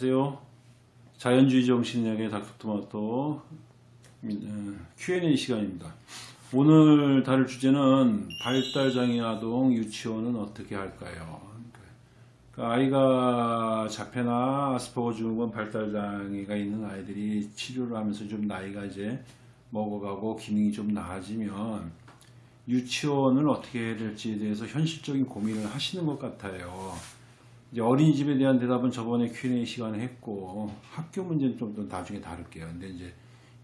안녕하세요. 자연주의 정신력의 닥터토마토 어, Q&A 시간입니다. 오늘 다룰 주제는 발달장애 아동 유치원은 어떻게 할까요? 그러니까 아이가 자폐나 아스퍼거 증후군 발달장애가 있는 아이들이 치료를 하면서 좀 나이가 이제 먹어가고 기능이 좀 나아지면 유치원을 어떻게 해야 될지에 대해서 현실적인 고민을 하시는 것 같아요. 어린이집에 대한 대답은 저번에 Q&A 시간에 했고 학교 문제는 좀 더 나중에 다룰게요. 근데 이제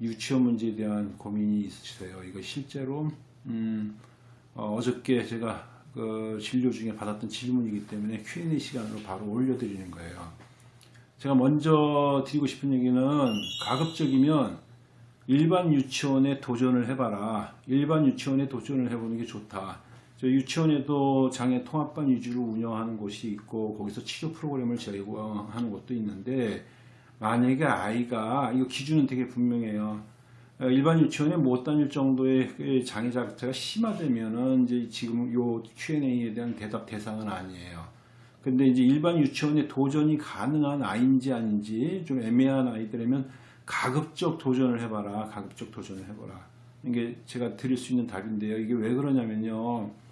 유치원 문제에 대한 고민이 있으세요. 이거 실제로 음, 어, 저께 제가 그 진료 중에 받았던 질문이기 때문에 Q&A 시간으로 바로 올려드리는 거예요. 제가 먼저 드리고 싶은 얘기는 가급적이면 일반 유치원에 도전을 해봐라. 일반 유치원에 도전을 해보는 게 좋다. 저 유치원에도 장애 통합반 위주로 운영하는 곳이 있고 거기서 치료 프로그램을 제공하는 곳도 있는데 만약에 아이가 이거 기준은 되게 분명해요. 어, 일반 유치원에 못 다닐 정도의 그 장애 자체가 심하다면은 이제 지금 요 Q&A에 대한 대답 대상은 아니에요. 근데 이제 일반 유치원에 도전이 가능한 아이인지 아닌지 좀 애매한 아이들이면 가급적 도전을 해봐라. 가급적 도전을 해봐라. 이게 제가 드릴 수 있는 답인데요. 이게 왜 그러냐면요.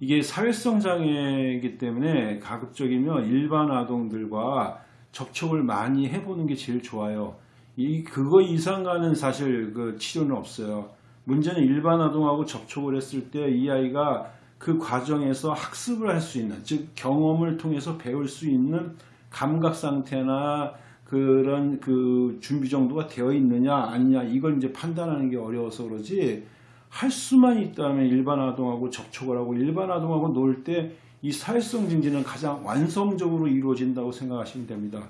이게 사회성 장애이기 때문에 가급적이면 일반 아동들과 접촉을 많이 해보는 게 제일 좋아요. 이 그거 이상 가는 사실 그 치료는 없어요. 문제는 일반 아동하고 접촉을 했을 때 이 아이가 그 과정에서 학습을 할 수 있는 즉 경험을 통해서 배울 수 있는 감각 상태나 그런 그 준비 정도가 되어 있느냐 아니냐 이걸 이제 판단하는 게 어려워서 그러지 할 수만 있다면 일반 아동하고 접촉을 하고 일반 아동하고 놀 때 이 사회성 증진은 가장 완성적으로 이루어진다고 생각하시면 됩니다.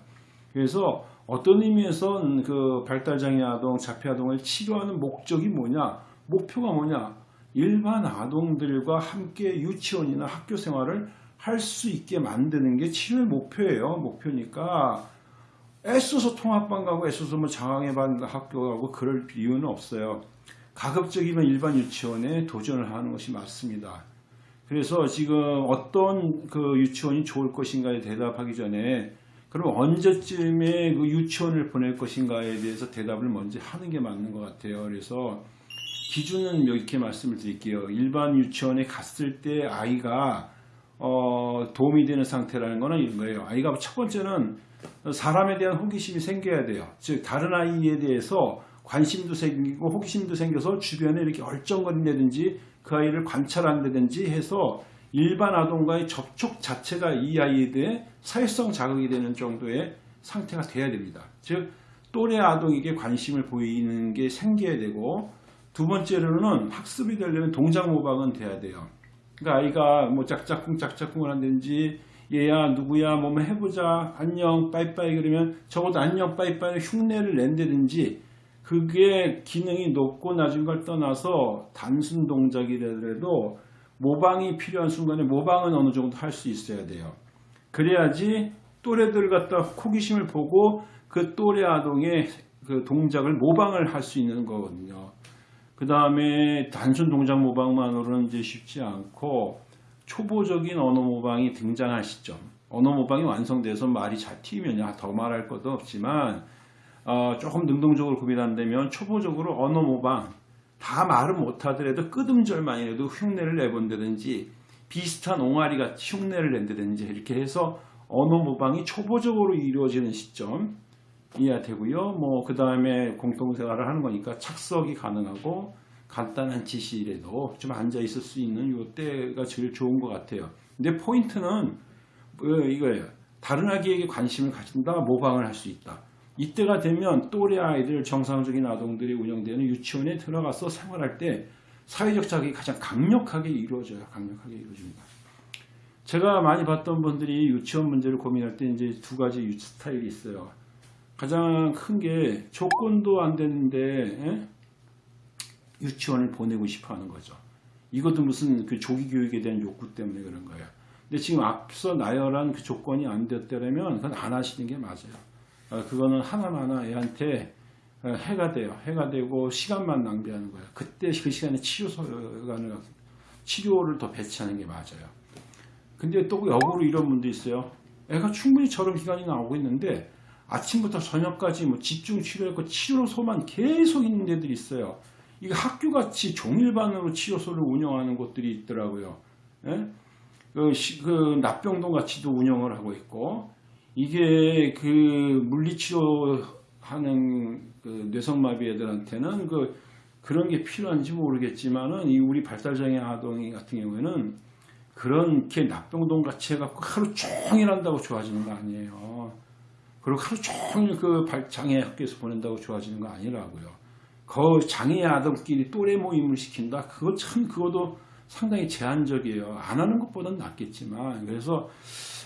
그래서 어떤 의미에선 그 발달장애 아동, 자폐 아동을 치료하는 목적이 뭐냐, 목표가 뭐냐, 일반 아동들과 함께 유치원이나 학교 생활을 할 수 있게 만드는 게 치료의 목표예요. 목표니까 애써서 통합반 가고 애써서 뭐 장애반 학교 가고 그럴 이유는 없어요. 가급적이면 일반 유치원에 도전을 하는 것이 맞습니다. 그래서 지금 어떤 그 유치원이 좋을 것인가에 대답하기 전에 그럼 언제쯤에 그 유치원을 보낼 것인가에 대해서 대답을 먼저 하는 게 맞는 것 같아요. 그래서 기준은 이렇게 말씀을 드릴게요. 일반 유치원에 갔을 때 아이가 어 도움이 되는 상태라는 거는 이런 거예요. 아이가 첫 번째는 사람에 대한 호기심이 생겨야 돼요. 즉 다른 아이에 대해서 관심도 생기고 호기심도 생겨서 주변에 이렇게 얼쩡거린다든지 그 아이를 관찰한다든지 해서 일반 아동과의 접촉 자체가 이 아이에 대해 사회성 자극이 되는 정도의 상태가 돼야 됩니다. 즉 또래 아동에게 관심을 보이는 게 생겨야 되고 두 번째로는 학습이 되려면 동작 모방은 돼야 돼요. 그러니까 아이가 뭐 짝짝꿍 짝짝꿍을 한다든지 얘야 누구야 뭐뭐 해보자 안녕 빠이빠이 그러면 적어도 안녕 빠이빠이 흉내를 낸다든지 그게 기능이 높고 낮은 걸 떠나서 단순 동작이라도 모방이 필요한 순간에 모방은 어느 정도 할 수 있어야 돼요. 그래야지 또래들 갖다 호기심을 보고 그 또래 아동의 그 동작을 모방을 할 수 있는 거거든요. 그 다음에 단순 동작 모방만으로는 이제 쉽지 않고 초보적인 언어 모방이 등장할 시점. 언어 모방이 완성돼서 말이 잘 튀면 더 말할 것도 없지만 어, 조금 능동적으로 구별한다면 초보적으로 언어 모방 다 말은 못하더라도 끄듬절만이라도 흉내를 내본다든지 비슷한 옹알이 같이 흉내를 낸다든지 이렇게 해서 언어 모방이 초보적으로 이루어지는 시점 이해가 되고요. 뭐 그 다음에 공동생활을 하는 거니까 착석이 가능하고 간단한 지시라도 좀 앉아 있을 수 있는 요 때가 제일 좋은 것 같아요. 근데 포인트는 뭐 이거예요. 다른 아기에게 관심을 가진다, 모방을 할 수 있다. 이때가 되면 또래 아이들 정상적인 아동들이 운영되는 유치원에 들어가서 생활할 때 사회적 자극이 가장 강력하게 이루어져요. 강력하게 이루어집니다. 제가 많이 봤던 분들이 유치원 문제를 고민할 때 이제 두 가지 유치 스타일이 있어요. 가장 큰 게 조건도 안 되는데 에? 유치원을 보내고 싶어 하는 거죠. 이것도 무슨 그 조기 교육에 대한 욕구 때문에 그런 거예요. 근데 지금 앞서 나열한 그 조건이 안 됐다면 그건 안 하시는 게 맞아요. 어, 그거는 하나하나 애한테 어, 해가 돼요. 해가 되고 시간만 낭비하는 거예요. 그때 그 시간에 치료 시간을 치료를 더 배치하는 게 맞아요. 근데 또 역으로 이런 분도 있어요. 애가 충분히 저런 기간이 나오고 있는데 아침부터 저녁까지 뭐 집중 치료했고 치료소만 계속 있는 데들이 있어요. 이게 학교같이 종일반으로 치료소를 운영하는 곳들이 있더라고요. 예? 그, 시- 그 납병동 같이도 운영을 하고 있고 이게 그 물리치료 하는 그 뇌성마비 애들한테는 그 그런 게 필요한지 모르겠지만은 이 우리 발달장애 아동이 같은 경우에는 그렇게 납병동 같이 해갖고 하루 종일 한다고 좋아지는 거 아니에요. 그리고 하루 종일 그 발- 장애 학교에서 보낸다고 좋아지는 거 아니라고요. 그 장애 아동끼리 또래 모임을 시킨다. 그거 참 그것도 상당히 제한적이에요. 안 하는 것보다는 낫겠지만 그래서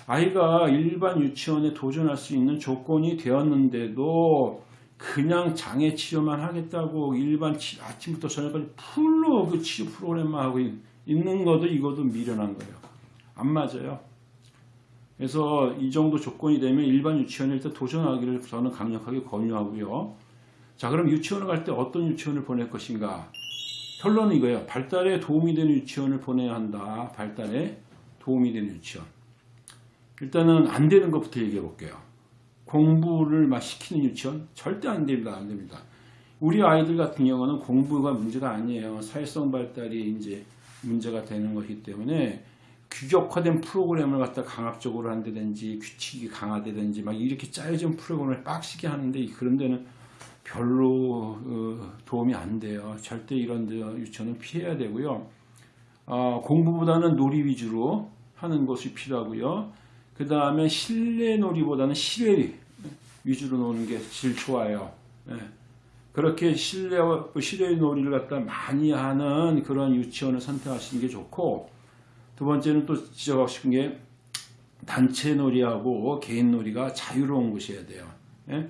아이가 일반 유치원에 도전할 수 있는 조건이 되었는데도 그냥 장애 치료만 하겠다고 일반 치- 아침부터 저녁까지 풀로 그 치료 프로그램만 하고 있- 있는 것도 이것도 미련한 거예요. 안 맞아요. 그래서 이 정도 조건이 되면 일반 유치원에 일단 도전하기를 저는 강력하게 권유하고요. 자, 그럼 유치원을 갈 때 어떤 유치원을 보낼 것인가? 결론은 이거예요. 발달에 도움이 되는 유치원을 보내야 한다. 발달에 도움이 되는 유치원. 일단은 안 되는 것부터 얘기해 볼게요. 공부를 막 시키는 유치원 절대 안 됩니다. 안 됩니다. 우리 아이들 같은 경우는 공부가 문제가 아니에요. 사회성 발달이 이제 문제가 되는 것이기 때문에 규격화된 프로그램을 갖다 강압적으로 한다든지 규칙이 강화되든지 막 이렇게 짜여진 프로그램을 빡시게 하는데 그런 데는 별로 어, 도움이 안 돼요. 절대 이런 데 유치원은 피해야 되고요. 어, 공부보다는 놀이 위주로 하는 것이 필요하고요. 그 다음에 실내 놀이보다는 실외 위주로 노는 게 제일 좋아요. 예. 그렇게 실내, 실외 놀이를 갖다 많이 하는 그런 유치원을 선택하시는 게 좋고, 두 번째는 또 지적하고 싶은 게 단체 놀이하고 개인 놀이가 자유로운 곳이어야 돼요. 예?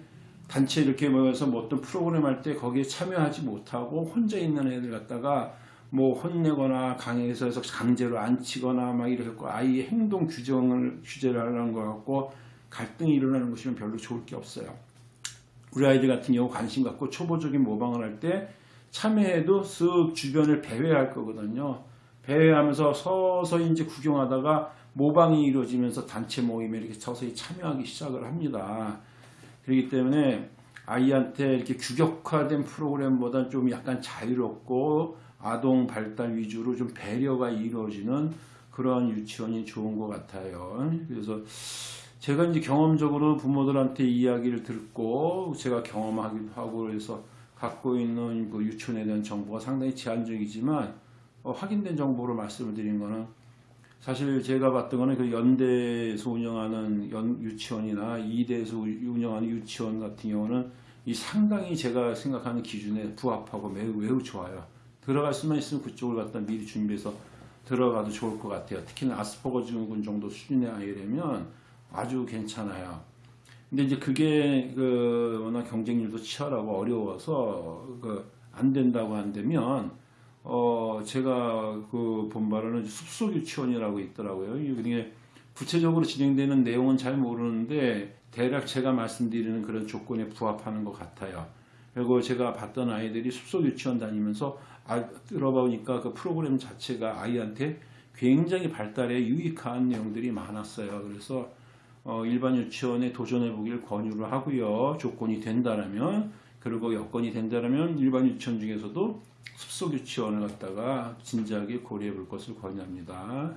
단체 이렇게 모여서 뭐 어떤 프로그램 할 때 거기에 참여하지 못하고 혼자 있는 애들 갖다가 뭐 혼내거나 강의에서 강제로 앉히거나 막 이렇게 해갖고 아이의 행동 규정을 규제를 하려는 거 같고 갈등이 일어나는 것이면 별로 좋을 게 없어요. 우리 아이들 같은 경우 관심 갖고 초보적인 모방을 할 때 참여해도 쓱 주변을 배회할 거거든요. 배회하면서 서서히 이제 구경하다가 모방이 이루어지면서 단체 모임에 이렇게 서서히 참여하기 시작을 합니다. 그렇기 때문에 아이한테 이렇게 규격화된 프로그램보다 좀 약간 자유롭고 아동 발달 위주로 좀 배려가 이루어지는 그런 유치원이 좋은 것 같아요. 그래서 제가 이제 경험적으로 부모들한테 이야기를 듣고 제가 경험하기도 하고 그래서 갖고 있는 그 유치원에 대한 정보가 상당히 제한적이지만 어, 확인된 정보로 말씀을 드린 거는 사실 제가 봤던 거는 그 연대에서 운영하는 연 유치원이나 이대에서 운영하는 유치원 같은 경우는 이 상당히 제가 생각하는 기준에 부합하고 매우 매우 좋아요. 들어갈 수만 있으면 그쪽을 갖다 미리 준비해서 들어가도 좋을 것 같아요. 특히나 아스퍼거 증후군 정도 수준의 아이라면 아주 괜찮아요. 근데 이제 그게 그 워낙 경쟁률도 치열하고 어려워서 그 안 된다고 한다면 어 제가 그 본 바로는 숲속 유치원이라고 있더라고요. 이게 구체적으로 진행되는 내용은 잘 모르는데 대략 제가 말씀드리는 그런 조건에 부합하는 것 같아요. 그리고 제가 봤던 아이들이 숲속 유치원 다니면서 아, 들어보니까 그 프로그램 자체가 아이한테 굉장히 발달에 유익한 내용들이 많았어요. 그래서 어, 일반 유치원에 도전해 보길 권유를 하고요. 조건이 된다라면 그리고 여건이 된다라면 일반 유치원 중에서도 숲속 유치원을 갖다가 진지하게 고려해 볼 것을 권유합니다.